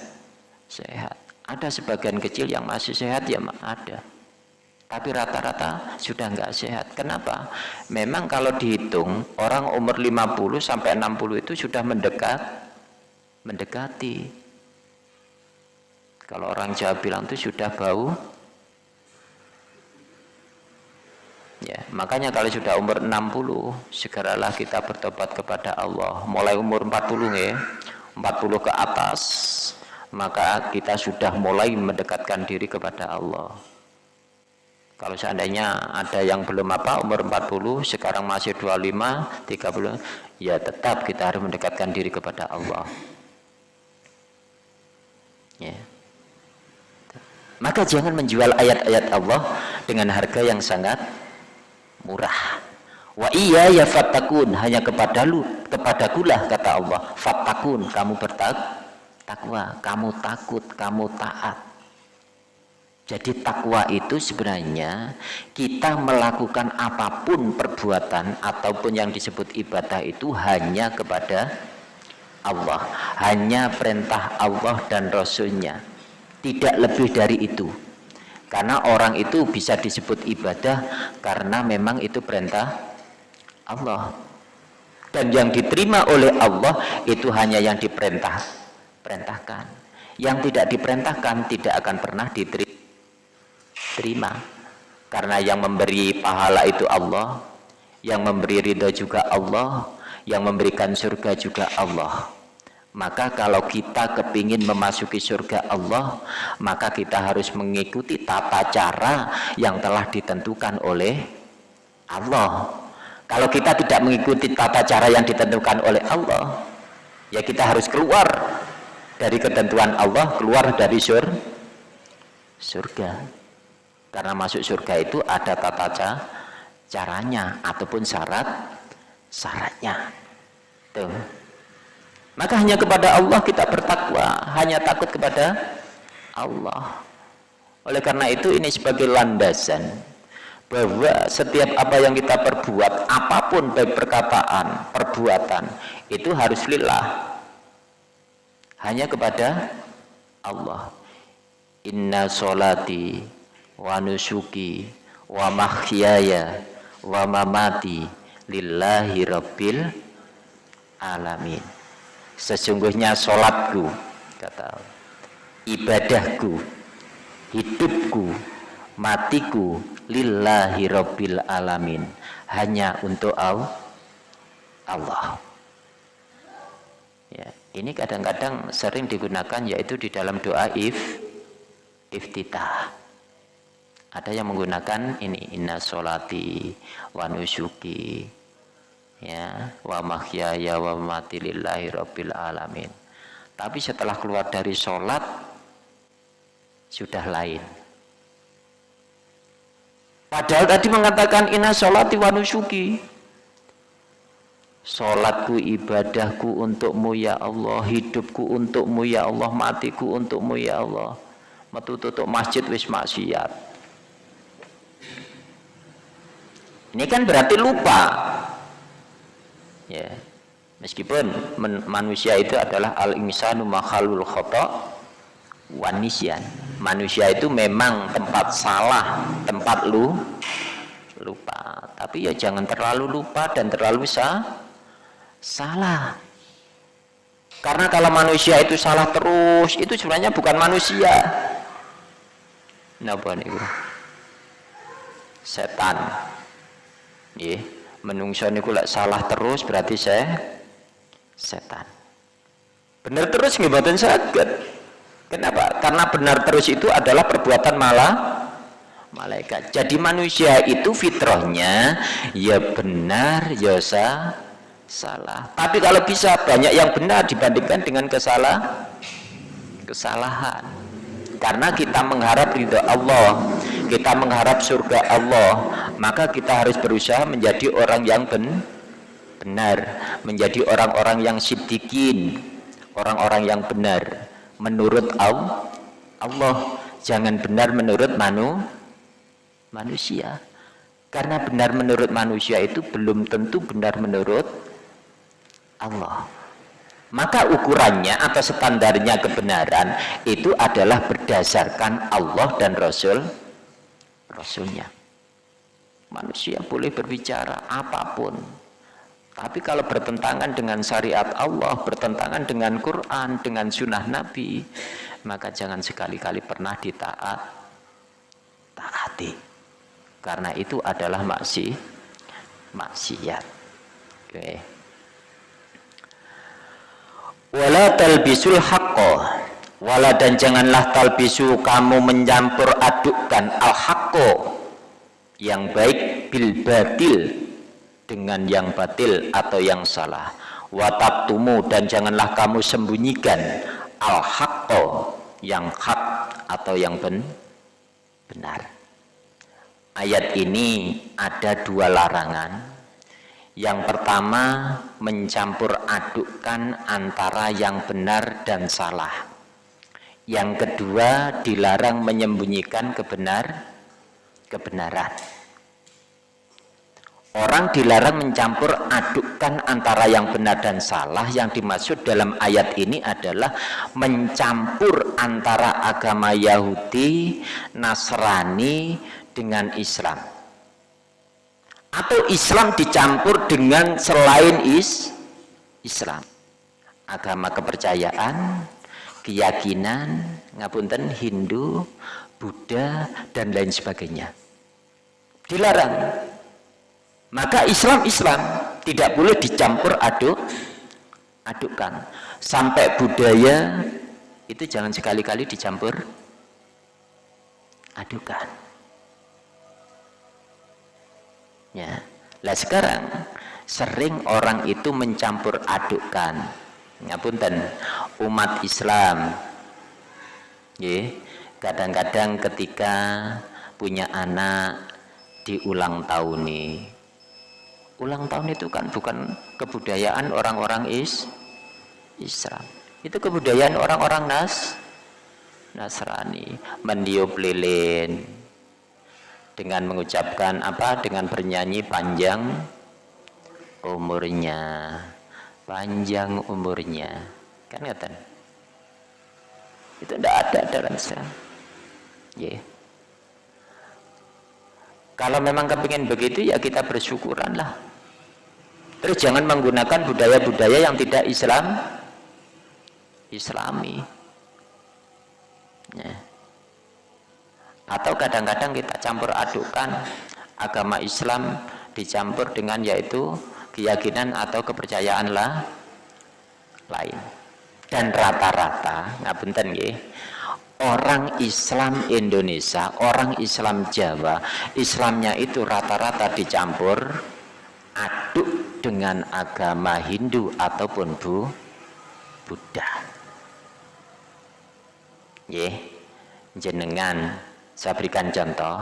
sehat. Ada sebagian kecil yang masih sehat ya ada. Tapi rata-rata sudah nggak sehat. Kenapa? Memang kalau dihitung orang umur 50 sampai 60 itu sudah mendekat mendekati kalau orang Jawa bilang itu sudah bau. Ya, makanya kalau sudah umur 60, segeralah kita bertobat kepada Allah. Mulai umur 40 ya, 40 ke atas, maka kita sudah mulai mendekatkan diri kepada Allah. Kalau seandainya ada yang belum apa umur 40, sekarang masih 25, 30, ya tetap kita harus mendekatkan diri kepada Allah. Ya. Maka jangan menjual ayat-ayat Allah dengan harga yang sangat murah. Wa iya ya fattakun hanya kepada lu kepada kulah kata Allah. Fattakun kamu bertakwa, kamu takut, kamu taat. Jadi takwa itu sebenarnya kita melakukan apa pun perbuatan ataupun yang disebut ibadah itu hanya kepada Allah, hanya perintah Allah dan Rasulnya tidak lebih dari itu karena orang itu bisa disebut ibadah karena memang itu perintah Allah. Dan yang diterima oleh Allah itu hanya yang diperintah perintahkan. Yang tidak diperintahkan tidak akan pernah diterima. Karena yang memberi pahala itu Allah yang memberi ridho juga Allah yang memberikan surga juga Allah maka kalau kita kepingin memasuki surga Allah maka kita harus mengikuti tata cara yang telah ditentukan oleh Allah. Kalau kita tidak mengikuti tata cara yang ditentukan oleh Allah ya kita harus keluar dari ketentuan Allah keluar dari sur surga. Karena masuk surga itu ada tata caranya ataupun syarat syaratnya tuh maka hanya kepada Allah kita bertakwa, hanya takut kepada Allah. Oleh karena itu ini sebagai landasan bahwa setiap apa yang kita perbuat, apa pun baik perkataan, perbuatan, itu harus lillah. Hanya kepada Allah. Inna solati wa nusuki wa mahyaya wa mamati lillahi rabbil alamin sesungguhnya sholatku kata ibadahku hidupku matiku lillahi rabbil alamin. Hanya untuk Allah. Ya ini kadang-kadang sering digunakan yaitu di dalam doa if iftitah. Ada yang menggunakan ini inna sholati wa nusuki ya wa mahyaya wa mati lillahi rabbil alamin. Tapi setelah keluar dari sholat sudah lain. Padahal tadi mengatakan inna sholati wa nusuki sholatku ibadahku untukmu ya Allah. Hidupku untukmu ya Allah. Matiku untukmu ya Allah. Metu tutup masjid wis maksiat. Ini kan berarti lupa ya. Meskipun manusia itu adalah al insanu makhalul khata wanisyan manusia itu memang tempat salah tempat lu lupa. Tapi ya jangan terlalu lupa dan terlalu sah salah. Karena kalau manusia itu salah terus itu sebenarnya bukan manusia. Napa niku? Setan. Nggih menungso niku lek salah terus berarti saya setan. Benar terus nggih mboten saged. Kenapa? Karena benar terus itu adalah perbuatan malah malaikat. Jadi manusia itu fitrahnya ya benar ya sah, salah. Tapi kalau bisa banyak yang benar dibandingkan dengan kesalah kesalahan karena kita mengharap ridho Allah kita mengharap surga Allah maka kita harus berusaha menjadi orang yang ben benar menjadi orang-orang yang sidikin orang-orang yang benar menurut Allah Allah. Jangan benar menurut manu manusia. Karena benar menurut manusia itu belum tentu benar menurut Allah maka ukurannya atau standarnya kebenaran itu adalah berdasarkan Allah dan Rasul Rasulnya. Manusia boleh berbicara apa pun. Tapi kalau bertentangan dengan syariat Allah bertentangan dengan Quran dengan sunnah Nabi maka jangan sekali-kali pernah ditaat taati. Karena itu adalah maksi maksiat. Oke. okay wala talbisul haqqo. Wala dan janganlah talbisu kamu mencampur adukkan al haqqo yang baik bil batil dengan yang batil atau yang salah. Wataktumu dan janganlah kamu sembunyikan al haqqo yang hak atau yang ben benar. Ayat ini ada dua larangan yang pertama mencampur adukkan antara yang benar dan salah. Yang kedua dilarang menyembunyikan kebenar kebenaran. Orang dilarang mencampur adukkan antara yang benar dan salah. Yang dimaksud dalam ayat ini adalah mencampur antara agama Yahudi, Nasrani dengan Islam atau Islam dicampur dengan selain is Islam. Agama kepercayaan keyakinan ngapunten Hindu Buddha dan lain sebagainya. Dilarang. Maka Islam Islam. Tidak boleh dicampur aduk adukkan. Sampai budaya itu jangan sekali-kali dicampur adukan ya lah sekarang sering orang itu mencampur adukkan. Ngapunten umat Islam. Ya kadang-kadang ketika punya anak di ulang tahun nih. Ulang tahun itu kan bukan kebudayaan orang-orang is Islam. Itu kebudayaan orang-orang Nas Nasrani. Mendiup lilin dengan mengucapkan apa? Dengan bernyanyi panjang umurnya. Panjang umurnya. Kan ngeten? Itu tidak ada dalam Islam ya yeah. kalau memang kepingin begitu ya kita bersyukuran lah. Terus jangan menggunakan budaya-budaya yang tidak Islam. Islami. Yeah atau kadang-kadang kita campur adukan agama Islam dicampur dengan yaitu keyakinan atau kepercayaan lah lain. Dan rata-rata ngapunten nggih orang Islam Indonesia orang Islam Jawa Islamnya itu rata-rata dicampur aduk dengan agama Hindu ataupun Bu Buddha. Nggih jenengan saya berikan contoh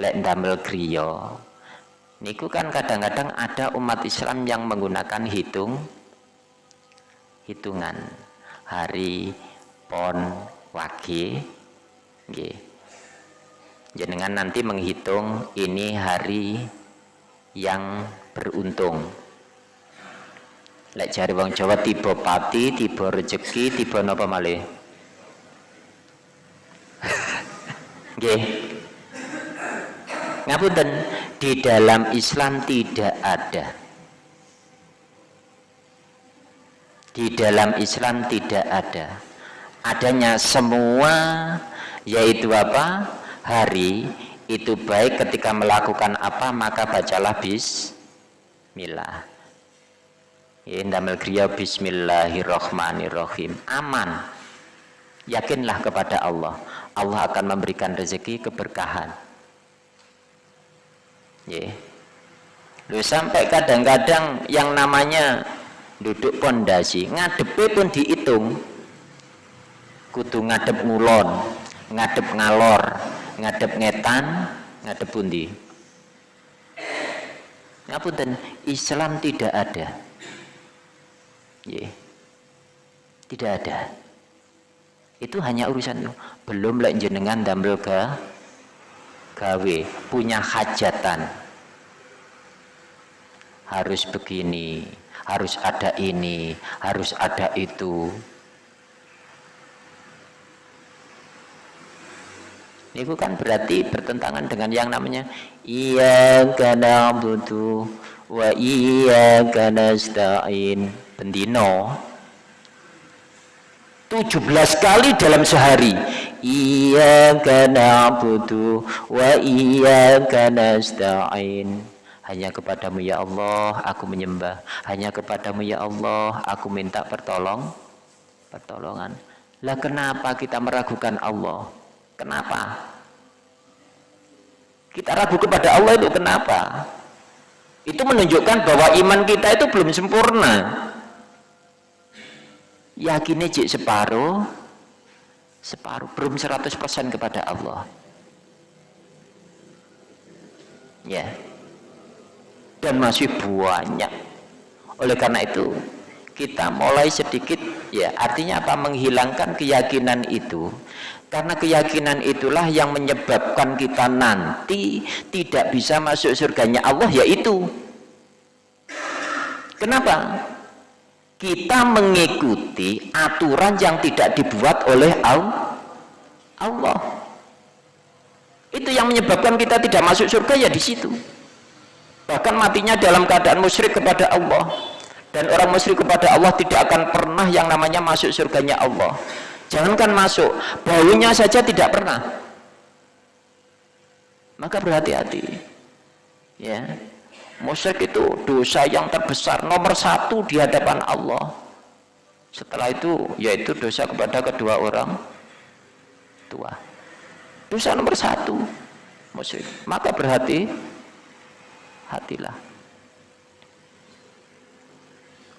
lek damel griyo niku kan kadang-kadang ada umat Islam yang menggunakan hitung hitungan hari pon wage nggih. Jenengan nanti menghitung ini hari yang beruntung. Lek jari wong Jawa tiba pati tiba rezeki tiba napa malih Nggih. Ngapunten, di dalam Islam tidak ada. Di dalam Islam tidak ada. Adanya semua yaitu apa? Hari itu baik ketika melakukan apa maka bacalah bismillah. Indamil kriya bismillahirrahmanirrahim. Aman. Yakinlah kepada Allah. Allah akan memberikan rezeki keberkahan. Yeah. Lu sampai kadang-kadang yang namanya duduk pondasi, ngadepe pun dihitung. Kudu ngadep ngulon, ngadep ngalor, ngadep ngetan, ngadep pundi. Ngapunten, Islam tidak ada. Yeah. Tidak ada. Itu hanya urusan. Belum lek jenengan damel ke gawe, punya hajatan. Harus begini, harus ada ini, harus ada itu. Ini bukan berarti bertentangan dengan yang namanya iya karena butuh wa iya karena stain bendino 17 kali dalam sehari iya karena butuh wa iya karena stain hanya kepadamu ya Allah aku menyembah hanya kepadamu ya Allah aku minta pertolong pertolongan lah kenapa kita meragukan Allah Kenapa? Kita ragu kepada Allah itu kenapa? Itu menunjukkan bahwa iman kita itu belum sempurna. Yakinnya cik separuh, separuh, belum 100% kepada Allah. Ya. Dan masih banyak. Oleh karena itu, kita mulai sedikit ya artinya apa menghilangkan keyakinan itu karena keyakinan itulah yang menyebabkan kita nanti tidak bisa masuk surganya Allah yaitu kenapa kita mengikuti aturan yang tidak dibuat oleh Allah. Itu yang menyebabkan kita tidak masuk surga ya di situ. Bahkan matinya dalam keadaan musyrik kepada Allah. Dan orang musyrik kepada Allah tidak akan pernah yang namanya masuk surganya Allah. Jangankan masuk baunya saja tidak pernah. Maka berhati-hati. Ya musyrik itu dosa yang terbesar nomor satu di hadapan Allah. Setelah itu yaitu dosa kepada kedua orang tua. Dosa nomor satu musyrik. Maka berhati hatilah.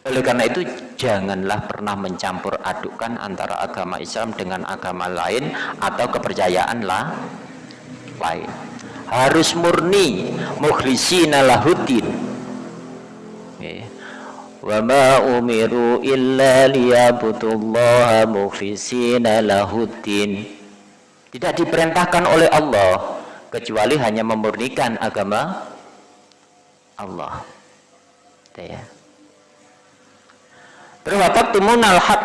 Oleh karena itu janganlah pernah mencampur adukkan antara agama Islam dengan agama lain atau kepercayaan lain. Harus murni mukhlisina lahuddin. Wa ma umiru illa liyabudullaha mukhlisina lahuddin. Tidak diperintahkan oleh Allah kecuali hanya memurnikan agama Allah. Ya. Berwataktumunal haq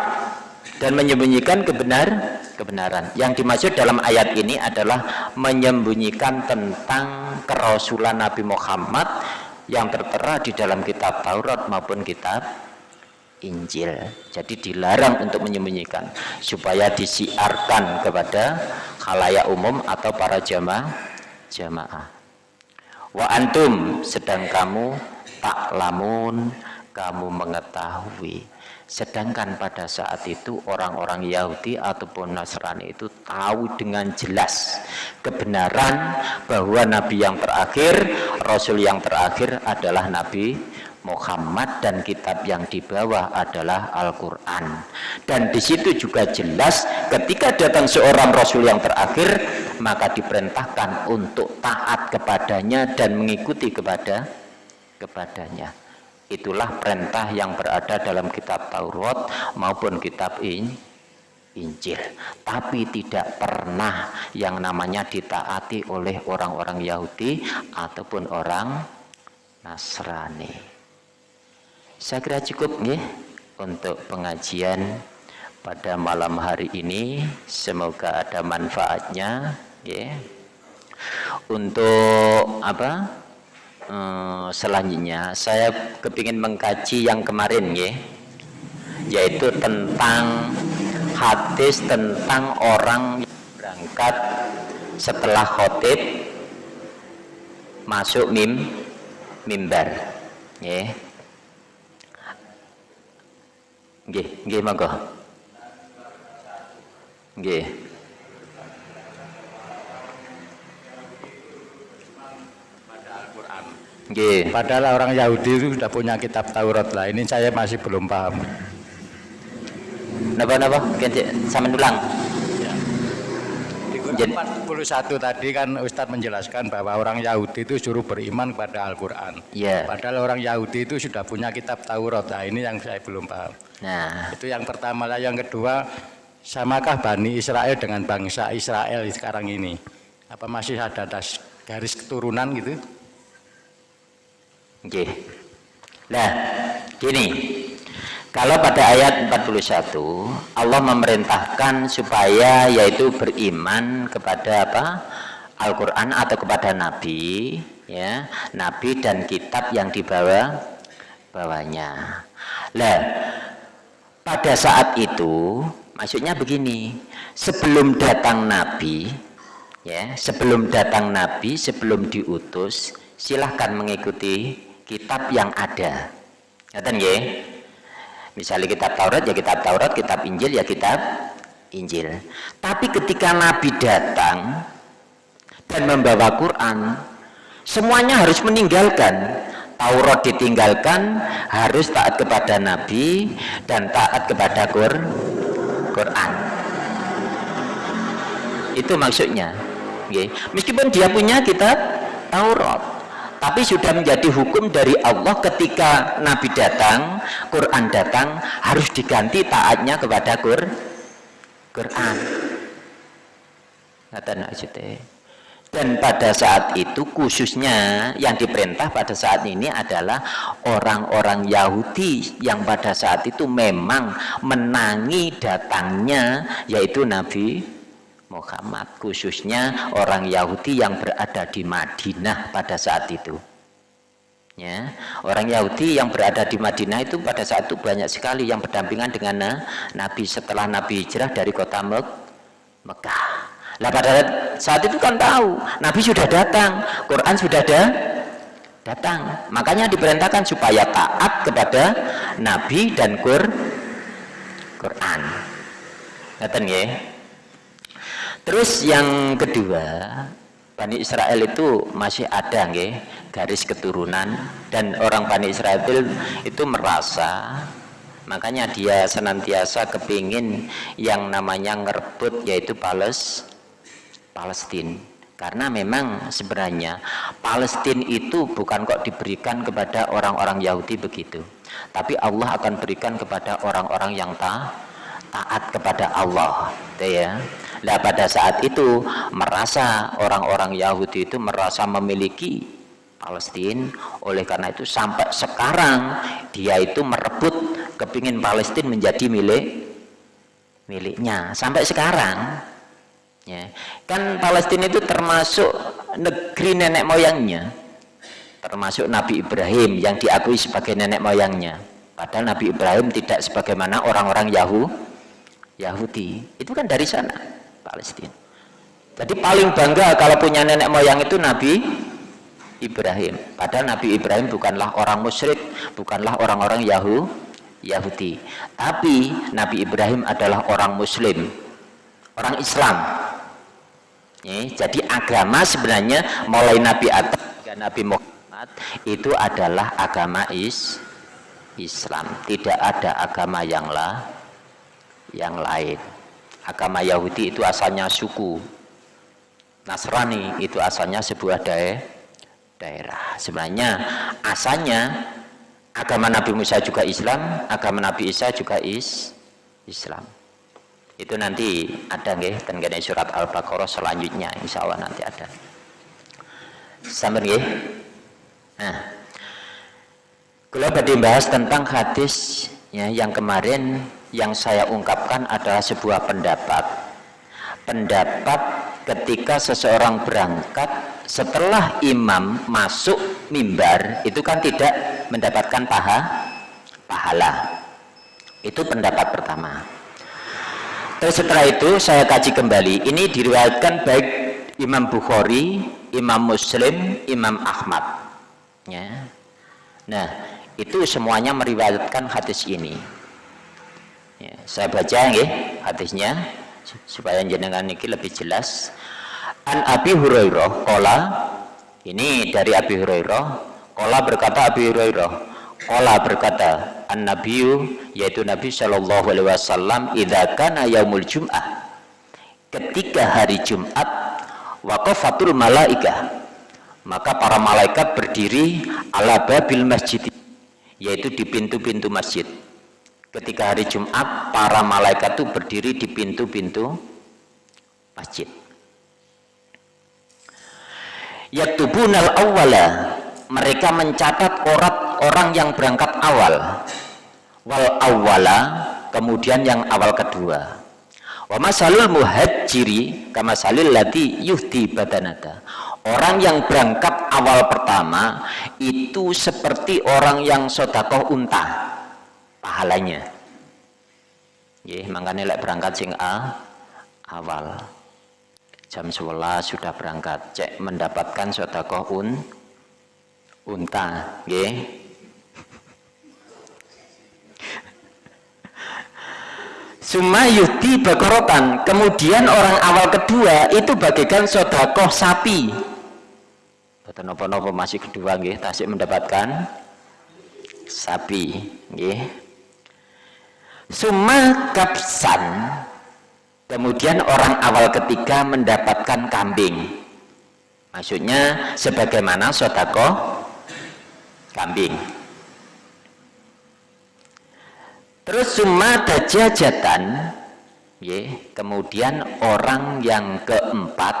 dan menyembunyikan kebenar kebenaran. Yang dimaksud dalam ayat ini adalah menyembunyikan tentang kerasulan Nabi Muhammad yang tertera di dalam kitab Taurat maupun kitab Injil. Jadi dilarang untuk menyembunyikan supaya disiarkan kepada khalayak umum atau para jamaah jamaah. Wa antum sedang kamu tak lamun kamu mengetahui Sedangkan pada saat itu orang-orang Yahudi ataupun Nasrani itu tahu dengan jelas kebenaran bahwa Nabi yang terakhir, Rasul yang terakhir adalah Nabi Muhammad dan kitab yang dibawa adalah Al-Quran. Dan di situ juga jelas ketika datang seorang Rasul yang terakhir maka diperintahkan untuk taat kepadanya dan mengikuti kepada kepadanya itulah perintah yang berada dalam kitab Taurat maupun kitab Injil tapi tidak pernah yang namanya ditaati oleh orang-orang Yahudi ataupun orang Nasrani saya kira cukup nih untuk pengajian pada malam hari ini semoga ada manfaatnya ya. Untuk apa? Eh, selanjutnya saya kepingin mengkaji yang kemarin ya, yaitu tentang hadis tentang orang berangkat setelah khotib masuk mim mimbar ya nggih nggih monggo. Nggih Nggih. Padahal orang Yahudi itu sudah punya kitab Taurat lah. Ini saya masih belum paham. Napa-napa? Sama ulang. Jadi 41 tadi kan Ustadz menjelaskan bahwa orang Yahudi itu suruh beriman kepada Al-Quran. Iya. Padahal orang Yahudi itu sudah punya kitab Taurat. Nah ini yang saya belum paham. Nah. Itu yang pertama lah. Yang kedua, samakah Bani Israel dengan bangsa Israel sekarang ini? Apa masih ada garis keturunan gitu? Oke. Nah, gini. Kalau pada ayat 41 Allah memerintahkan supaya yaitu beriman kepada apa? Al-Qur'an atau kepada nabi, ya, nabi dan kitab yang dibawa bawanya. Lah, pada saat itu maksudnya begini, sebelum datang nabi, ya, sebelum datang nabi, sebelum diutus, silahkan mengikuti kitab yang ada. Ngaten nggih? Misalnya kitab Taurat ya kitab Taurat, kitab Injil ya kitab Injil. Tapi ketika Nabi datang dan membawa Quran, semuanya harus meninggalkan. Taurat ditinggalkan, harus taat kepada Nabi dan taat kepada Quran. Itu maksudnya. Meskipun dia punya kitab Taurat, tapi sudah menjadi hukum dari Allah ketika Nabi datang Quran datang harus diganti taatnya kepada Qur Quran. Dan pada saat itu khususnya yang diperintah pada saat ini adalah orang-orang Yahudi yang pada saat itu memang menangi datangnya yaitu Nabi Muhammad khususnya orang Yahudi yang berada di Madinah pada saat itu. Ya orang Yahudi yang berada di Madinah itu pada saat itu banyak sekali yang berdampingan dengan Nabi setelah Nabi hijrah dari kota Mek Mekah. Lah pada saat itu kan tahu Nabi sudah datang Quran sudah ada datang. Makanya diperintahkan supaya taat kepada Nabi dan Qur Quran. Ngeten ya Terus yang kedua, Bani Israel itu masih ada nggih garis keturunan dan orang Bani Israel itu merasa makanya dia senantiasa kepingin yang namanya ngerebut yaitu Pales Palestina karena memang sebenarnya Palestina itu bukan kok diberikan kepada orang-orang Yahudi begitu tapi Allah akan berikan kepada orang-orang yang ta taat kepada Allah ya Nah pada saat itu merasa orang-orang Yahudi itu merasa memiliki Palestina oleh karena itu sampai sekarang dia itu merebut kepingin Palestina menjadi milik miliknya. Sampai sekarang ya. Kan Palestina itu termasuk negeri nenek moyangnya. Termasuk Nabi Ibrahim yang diakui sebagai nenek moyangnya. Padahal Nabi Ibrahim tidak sebagaimana orang-orang Yahudi Yahudi. Itu kan dari sana Palestina. Jadi paling bangga kalau punya nenek moyang itu Nabi Ibrahim. Padahal Nabi Ibrahim bukanlah orang musyrik, bukanlah orang-orang Yahu, Yahudi. Tapi Nabi Ibrahim adalah orang Muslim, orang Islam. Jadi agama sebenarnya mulai Nabi Adam dan Nabi Muhammad itu adalah agama is Islam. Tidak ada agama yang lain agama Yahudi itu asalnya suku. Nasrani itu asalnya sebuah daerah daerah. Sebenarnya asalnya agama Nabi Musa juga Islam agama Nabi Isa juga is Islam. Itu nanti ada nggih tengene surat Al-Baqarah selanjutnya insya Allah nanti ada. Sampai nggih? Nah kalau tadi bahas tentang hadis ya yang kemarin yang saya ungkapkan adalah sebuah pendapat. Pendapat ketika seseorang berangkat setelah imam masuk mimbar itu kan tidak mendapatkan paha pahala. Itu pendapat pertama. Terus setelah itu saya kaji kembali. Ini diriwayatkan baik Imam Bukhari Imam Muslim Imam Ahmad. Ya. Nah itu semuanya meriwayatkan hadis ini saya baca ya hadisnya supaya jenengan ini lebih jelas. An Abi Hurairah kola ini dari Abi Hurairah kola berkata Abi Hurairah kola berkata an Nabiu yaitu Nabi Shallallahu Alaihi Wasallam idza kana yaumul Jum'ah ketika hari Jumat waqafatul malaikah maka para malaikat berdiri ala babil masjid yaitu di pintu-pintu masjid ketika hari Jumat para malaikat itu berdiri di pintu-pintu masjid. Yaktubunal awwala mereka mencatat orat orang yang berangkat awal. Wal awwala kemudian yang awal kedua. Wa masalul muhajiri kama salil lati yuhti badanata. Orang yang berangkat awal pertama itu seperti orang yang sodakoh unta pahalanya. Ya, makanya lek berangkat sing A awal. Jam 11 sudah berangkat. Cek mendapatkan sodakoh un unta. Ya. Sumayuti bakorotan. Kemudian orang awal kedua itu bagaikan sodakoh sapi. Boten napa-napa masih kedua nggih. Tasik mendapatkan sapi. Nggih. Suma kapsan kemudian orang awal ketiga mendapatkan kambing. Maksudnya sebagaimana sodako kambing. Terus summa dajajatan kemudian orang yang keempat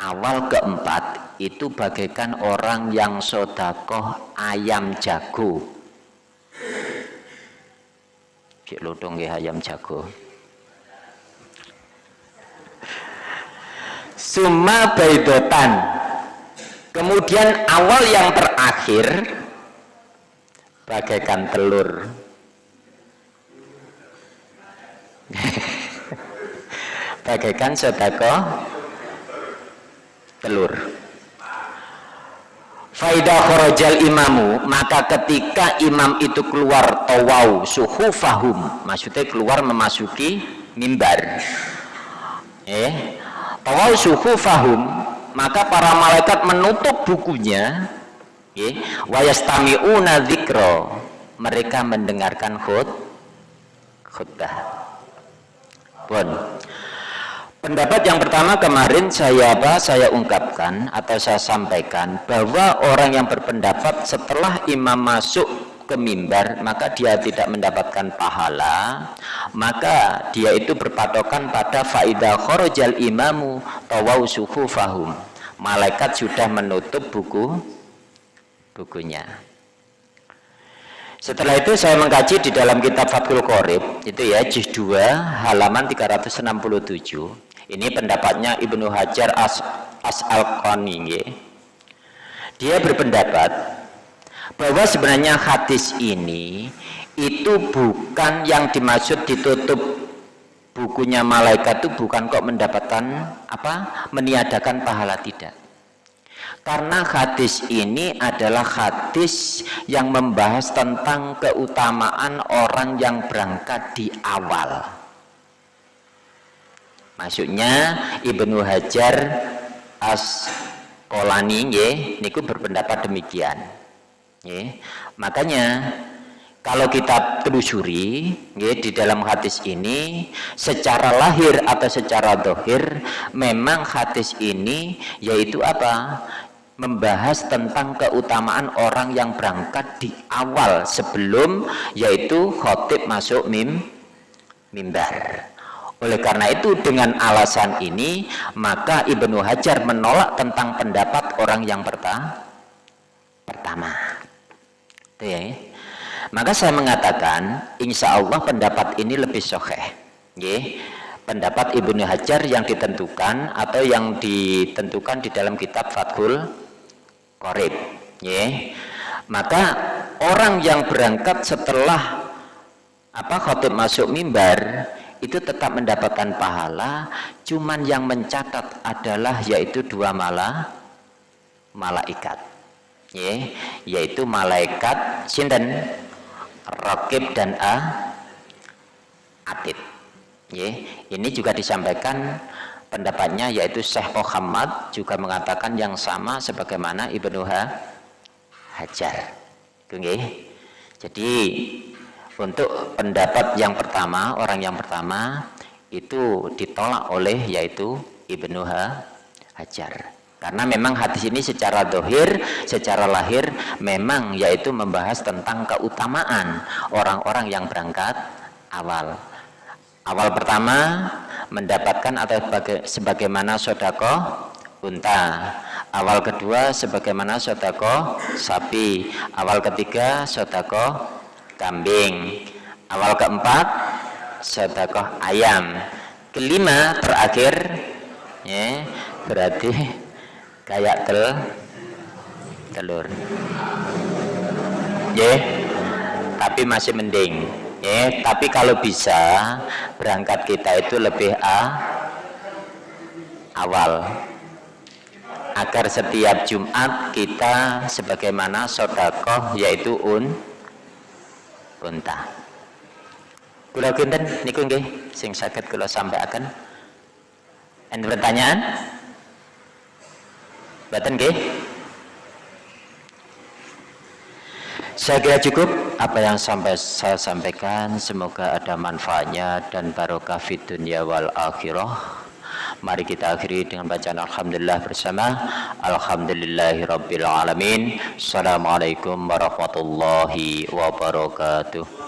awal keempat itu bagaikan orang yang sodakoh ayam jago cik lodong ya ayam jago. Summa baidotan. Kemudian awal yang terakhir bagaikan telur. [laughs] Bagaikan sodakoh telur Faidah khorojal imamu maka ketika imam itu keluar tawau suhu fahum maksudnya keluar memasuki mimbar. Eh tawau suhu fahum maka para malaikat menutup bukunya eh wayastami'una dzikra. Mereka mendengarkan khut khutbah. Pun Pendapat yang pertama kemarin saya apa saya ungkapkan atau saya sampaikan bahwa orang yang berpendapat setelah imam masuk ke mimbar maka dia tidak mendapatkan pahala maka dia itu berpatokan pada faidah khorojal imamu tawau suhu fahum malaikat sudah menutup buku bukunya. Setelah itu saya mengkaji di dalam kitab Fathul Qorib itu ya juz 2 halaman 367 ini pendapatnya Ibnu Hajar As, As al -Qani, Dia berpendapat bahwa sebenarnya hadis ini itu bukan yang dimaksud ditutup bukunya malaikat itu bukan kok mendapatkan apa meniadakan pahala tidak. Karena hadis ini adalah hadis yang membahas tentang keutamaan orang yang berangkat di awal Maksudnya Ibnu Hajar as Kolani nggih niku berpendapat demikian. Nggih. Makanya kalau kita telusuri nggih di dalam hadis ini secara lahir atau secara dohir memang hadis ini yaitu apa? membahas tentang keutamaan orang yang berangkat di awal sebelum yaitu khotib masuk mim mimbar oleh karena itu dengan alasan ini maka Ibnu Hajar menolak tentang pendapat orang yang pertama. Itu ya. Maka saya mengatakan insya Allah pendapat ini lebih sokeh. pendapat Ibnu Hajar yang ditentukan atau yang ditentukan di dalam kitab Fathul Qorib ya maka orang yang berangkat setelah apa khotib masuk mimbar itu tetap mendapatkan pahala cuman yang mencatat adalah yaitu dua malah malaikat. Ya yaitu malaikat sinten? Rakib dan A Atid. Ya, ini juga disampaikan pendapatnya yaitu Syekh Muhammad juga mengatakan yang sama sebagaimana Ibnu Hajar. Jadi untuk pendapat yang pertama, orang yang pertama itu ditolak oleh yaitu Ibnu Hajar. Karena memang hadis ini secara dohir, secara lahir memang yaitu membahas tentang keutamaan orang-orang yang berangkat awal. Awal pertama mendapatkan atau sebagaimana sodako unta. Awal kedua sebagaimana sodako sapi. Awal ketiga sodako kambing. Awal keempat sodako ayam. Kelima terakhir ya berarti kayak tel telur. Ya tapi masih mending. Ya tapi kalau bisa berangkat kita itu lebih a awal. Agar setiap Jumat kita sebagaimana sodakoh yaitu un unta kula kinten niku nggih sing saged kula sampaikan enten pertanyaan Baten nggih Saya kira cukup apa yang sampai saya sampaikan. Semoga ada manfaatnya dan barokah fi dunia wal akhirah. Mari kita akhiri dengan bacaan Alhamdulillah bersama. Alhamdulillahi Alamin. Assalamualaikum warahmatullahi wabarakatuh.